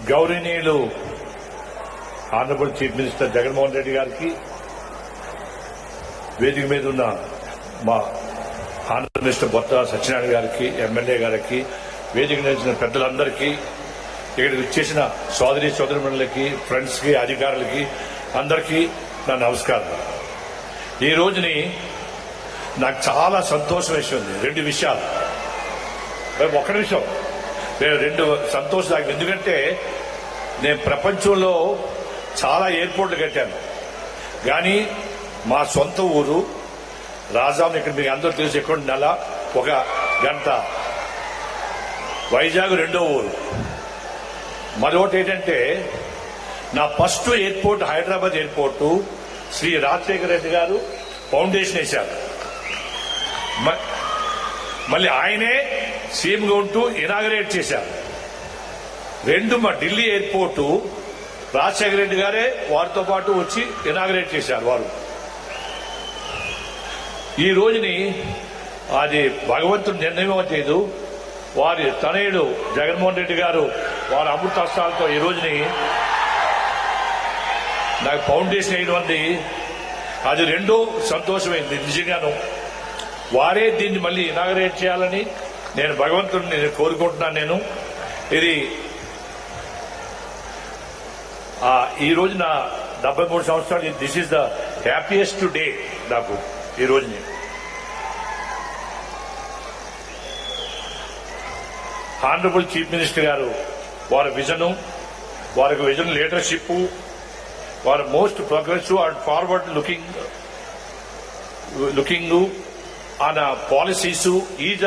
గౌరవనీయులు honourable chief minister Jaganmohan Reddy గారికి వేదిక మీద ఉన్న మా ఆనరబుల్ మినిస్టర్ బొత్త సత్యనారాయణ గారికి ఎమ్మెల్యే గారికి వేదిక నిలిచిన పెద్దలందరికీ ఇక్కడికి వచ్చేసిన సోదరి సోదరిమణులకి ఫ్రెండ్స్కి అధికారులకి అందరికీ నా నమస్కారం ఈ రోజుని నాకు చాలా సంతోషం వేసింది రెండు విషయాలు. రేపు విషయం నేను రెండు సంతోషం ఎందుకంటే నేను ప్రపంచంలో చాలా ఎయిర్పోర్ట్లు కట్టాను. కానీ మా సొంత ఊరు రాజాం ఇక్కడ మీకు అందరూ తెలిసి ఎక్కడ నెల ఒక గంట. వైజాగ్ రెండో ఊరు. మరొకటి ఏంటంటే నా first airport Hyderabad airport Shri Rajasekhara Reddy గారు ఫౌండేషన్ వేశారు. మళ్ళీ ఆయనే సీఎంగా ఉంటూ ఇనాగరేట్ చేశారు. రెండు మా ఢిల్లీ ఎయిర్పోర్టు రాజశేఖర రెడ్డి గారే వారితో పాటు వచ్చి ఇనాగరేట్ చేశారు వారు. ఈ రోజుని అది భగవంతుడు నిర్ణయం చేయదు వారి తనయుడు జగన్మోహన్ రెడ్డి గారు వారి అమృతాస్త్రాలతో ఈ రోజుని నాకు ఫౌండేషన్ అయినటువంటి అది రెండో సంతోషమైంది నిజంగాను. వారే దీన్ని మళ్ళీ ఇనాగరేట్ చేయాలని నేను భగవంతుడిని నేను కోరుకుంటున్నాను నేను. ఇది ఈ రోజు నా డెబ్బై మూడు సంవత్సరాలు this is the happiest day నాకు ఈ రోజుని హానరబుల్ చీఫ్ మినిస్టర్ గారు వారి విజను వారి విజన్ లీడర్షిప్ వారి most progressive and forward looking looking on policies is